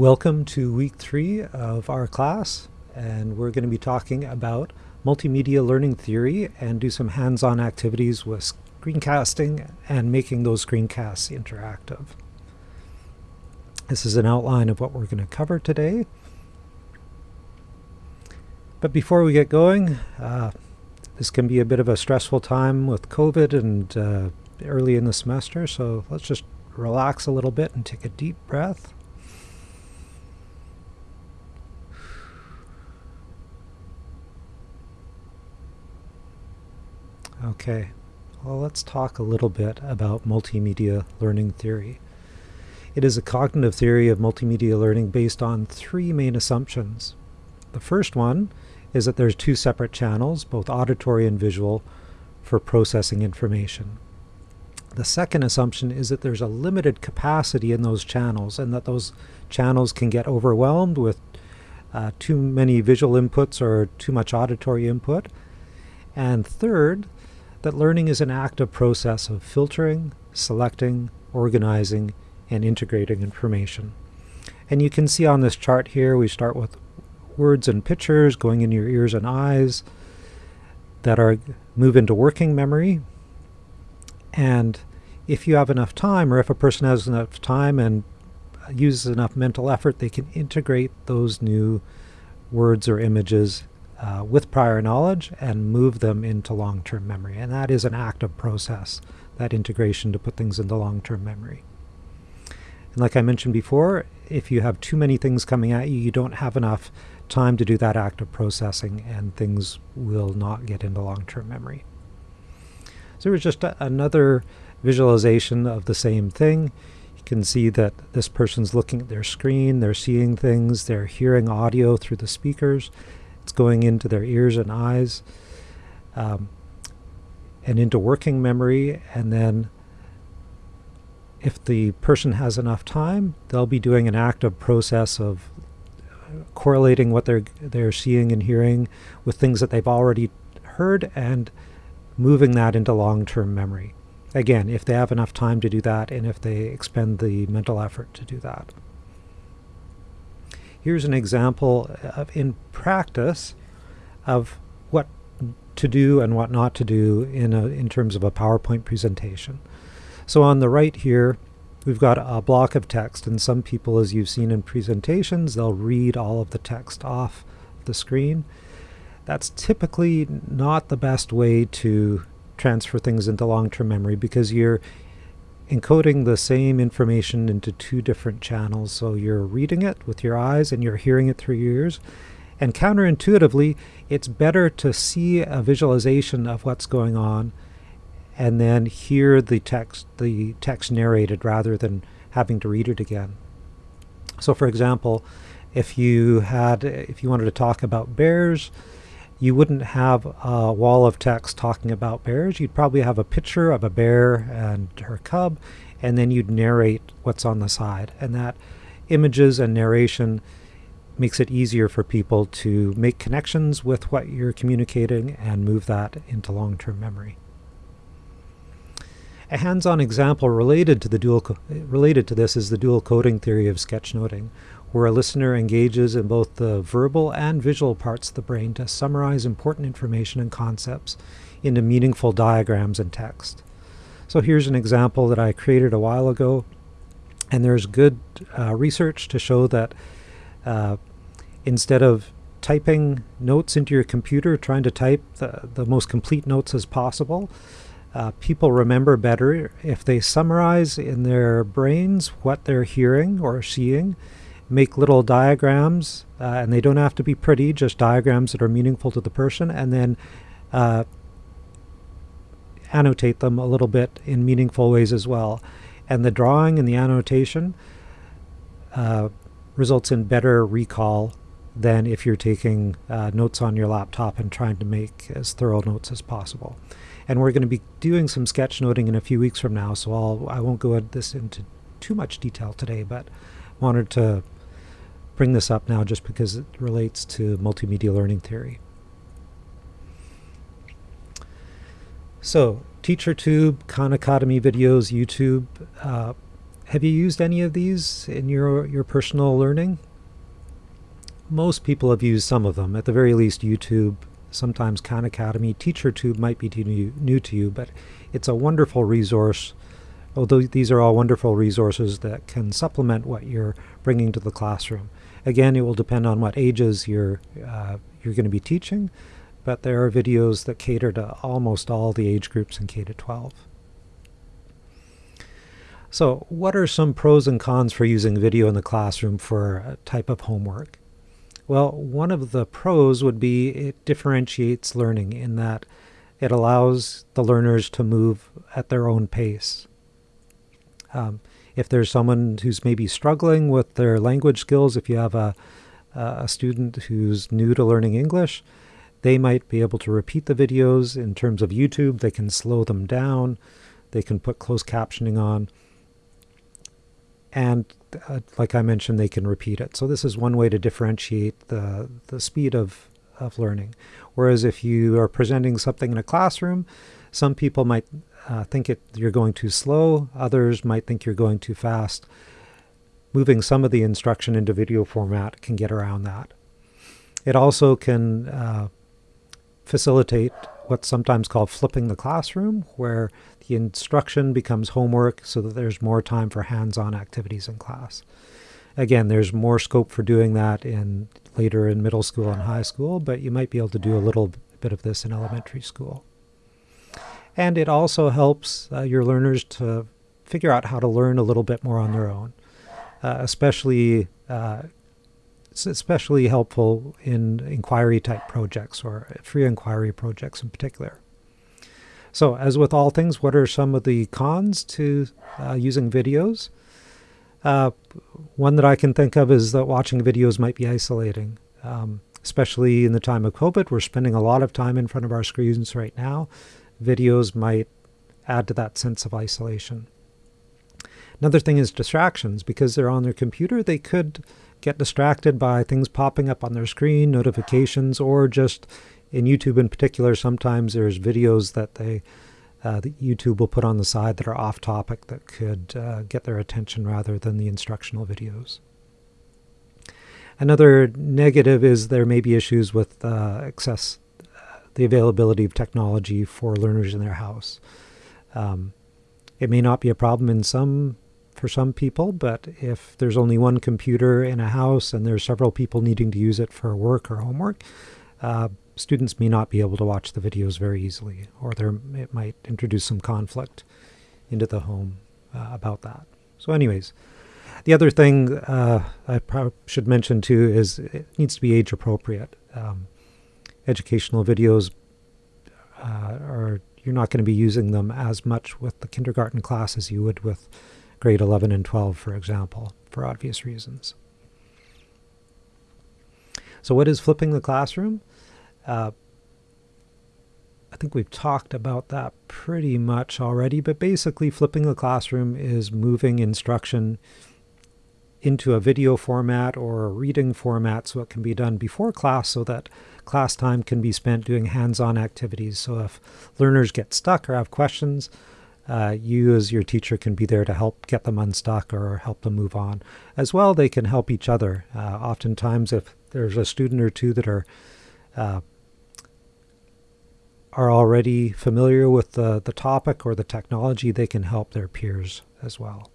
Welcome to week three of our class and we're going to be talking about multimedia learning theory and do some hands-on activities with screencasting and making those screencasts interactive. This is an outline of what we're going to cover today. But before we get going, uh, this can be a bit of a stressful time with COVID and uh, early in the semester, so let's just relax a little bit and take a deep breath. Okay, well let's talk a little bit about multimedia learning theory. It is a cognitive theory of multimedia learning based on three main assumptions. The first one is that there's two separate channels, both auditory and visual, for processing information. The second assumption is that there's a limited capacity in those channels and that those channels can get overwhelmed with uh, too many visual inputs or too much auditory input. And third, that learning is an active process of filtering, selecting, organizing, and integrating information. And you can see on this chart here, we start with words and pictures going in your ears and eyes that are move into working memory. And if you have enough time, or if a person has enough time and uses enough mental effort, they can integrate those new words or images uh, with prior knowledge and move them into long-term memory. And that is an active process, that integration to put things into long-term memory. And like I mentioned before, if you have too many things coming at you, you don't have enough time to do that active processing and things will not get into long-term memory. So it was just a, another visualization of the same thing. You can see that this person's looking at their screen, they're seeing things, they're hearing audio through the speakers, it's going into their ears and eyes um, and into working memory. And then if the person has enough time, they'll be doing an active process of correlating what they're they're seeing and hearing with things that they've already heard and moving that into long-term memory. Again, if they have enough time to do that and if they expend the mental effort to do that. Here's an example of, in practice of what to do and what not to do in, a, in terms of a PowerPoint presentation. So on the right here, we've got a block of text, and some people, as you've seen in presentations, they'll read all of the text off the screen. That's typically not the best way to transfer things into long-term memory because you're encoding the same information into two different channels. So you're reading it with your eyes and you're hearing it through your ears. And counterintuitively, it's better to see a visualization of what's going on and then hear the text, the text narrated rather than having to read it again. So for example, if you had, if you wanted to talk about bears, you wouldn't have a wall of text talking about bears. You'd probably have a picture of a bear and her cub, and then you'd narrate what's on the side. And that images and narration makes it easier for people to make connections with what you're communicating and move that into long-term memory. A hands-on example related to the dual related to this is the dual coding theory of sketchnoting, where a listener engages in both the verbal and visual parts of the brain to summarize important information and concepts into meaningful diagrams and text. So here's an example that I created a while ago, and there's good uh, research to show that uh, instead of typing notes into your computer, trying to type the, the most complete notes as possible, uh, people remember better if they summarize in their brains what they're hearing or seeing make little diagrams, uh, and they don't have to be pretty, just diagrams that are meaningful to the person, and then uh, annotate them a little bit in meaningful ways as well. And the drawing and the annotation uh, results in better recall than if you're taking uh, notes on your laptop and trying to make as thorough notes as possible. And we're going to be doing some sketchnoting in a few weeks from now, so I'll, I won't go into this into too much detail today, but wanted to bring this up now just because it relates to multimedia learning theory. So TeacherTube, Khan Academy videos, YouTube, uh, have you used any of these in your, your personal learning? Most people have used some of them, at the very least YouTube, sometimes Khan Academy. TeacherTube might be new, new to you, but it's a wonderful resource. Although these are all wonderful resources that can supplement what you're bringing to the classroom. Again, it will depend on what ages you're, uh, you're going to be teaching, but there are videos that cater to almost all the age groups in K-12. So what are some pros and cons for using video in the classroom for a type of homework? Well, one of the pros would be it differentiates learning in that it allows the learners to move at their own pace. Um, if there's someone who's maybe struggling with their language skills, if you have a, a student who's new to learning English, they might be able to repeat the videos in terms of YouTube. They can slow them down. They can put closed captioning on and uh, like I mentioned, they can repeat it. So this is one way to differentiate the, the speed of, of learning. Whereas if you are presenting something in a classroom, some people might uh, think it, you're going too slow, others might think you're going too fast. Moving some of the instruction into video format can get around that. It also can uh, facilitate what's sometimes called flipping the classroom, where the instruction becomes homework so that there's more time for hands-on activities in class. Again, there's more scope for doing that in later in middle school and high school, but you might be able to do a little bit of this in elementary school. And it also helps uh, your learners to figure out how to learn a little bit more on their own, uh, especially uh, especially helpful in inquiry type projects or free inquiry projects in particular. So as with all things, what are some of the cons to uh, using videos? Uh, one that I can think of is that watching videos might be isolating, um, especially in the time of COVID. We're spending a lot of time in front of our screens right now. Videos might add to that sense of isolation. Another thing is distractions. Because they're on their computer, they could get distracted by things popping up on their screen, notifications, or just in YouTube in particular, sometimes there's videos that they uh, that YouTube will put on the side that are off topic that could uh, get their attention rather than the instructional videos. Another negative is there may be issues with uh, access, uh, the availability of technology for learners in their house. Um, it may not be a problem in some for some people, but if there's only one computer in a house and there's several people needing to use it for work or homework, uh, students may not be able to watch the videos very easily, or there it might introduce some conflict into the home uh, about that. So anyways, the other thing uh, I should mention too is it needs to be age appropriate. Um, educational videos uh, are you're not going to be using them as much with the kindergarten class as you would with grade 11 and 12, for example, for obvious reasons. So what is flipping the classroom? Uh, I think we've talked about that pretty much already, but basically flipping the classroom is moving instruction into a video format or a reading format so it can be done before class so that class time can be spent doing hands-on activities. So if learners get stuck or have questions, uh, you as your teacher can be there to help get them unstuck or help them move on. As well, they can help each other. Uh, oftentimes, if there's a student or two that are uh, are already familiar with the, the topic or the technology, they can help their peers as well.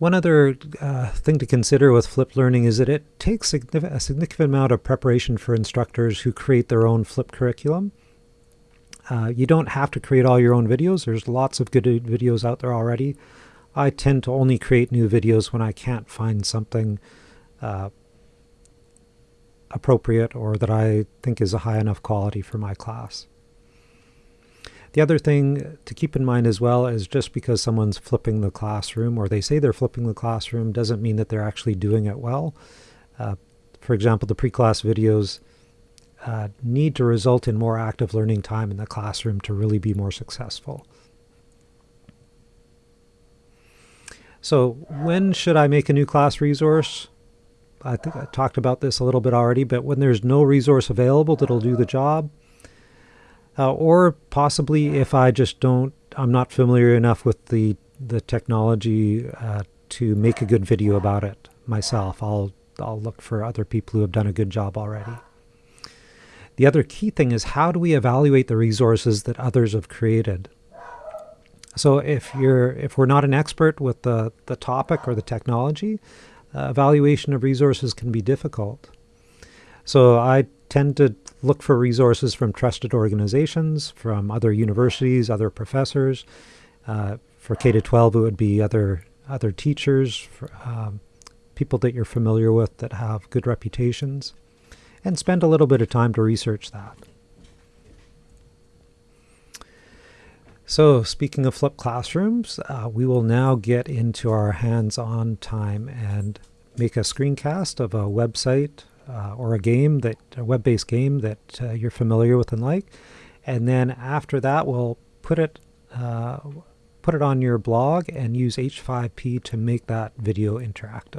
One other uh, thing to consider with flipped learning is that it takes a significant amount of preparation for instructors who create their own flipped curriculum. Uh, you don't have to create all your own videos. There's lots of good videos out there already. I tend to only create new videos when I can't find something uh, appropriate or that I think is a high enough quality for my class. The other thing to keep in mind as well is just because someone's flipping the classroom or they say they're flipping the classroom doesn't mean that they're actually doing it well. Uh, for example, the pre-class videos uh, need to result in more active learning time in the classroom to really be more successful. So when should I make a new class resource? I think I talked about this a little bit already, but when there's no resource available that'll do the job, uh, or possibly if I just don't I'm not familiar enough with the the technology uh, to make a good video about it myself. I'll I'll look for other people who have done a good job already. The other key thing is how do we evaluate the resources that others have created? So if you're if we're not an expert with the, the topic or the technology, uh, evaluation of resources can be difficult. So I tend to look for resources from trusted organizations, from other universities, other professors. Uh, for K to 12, it would be other other teachers, for, um, people that you're familiar with that have good reputations, and spend a little bit of time to research that. So speaking of flipped classrooms, uh, we will now get into our hands-on time and make a screencast of a website uh, or a game that a web-based game that uh, you're familiar with and like, and then after that we'll put it uh, put it on your blog and use H5P to make that video interactive.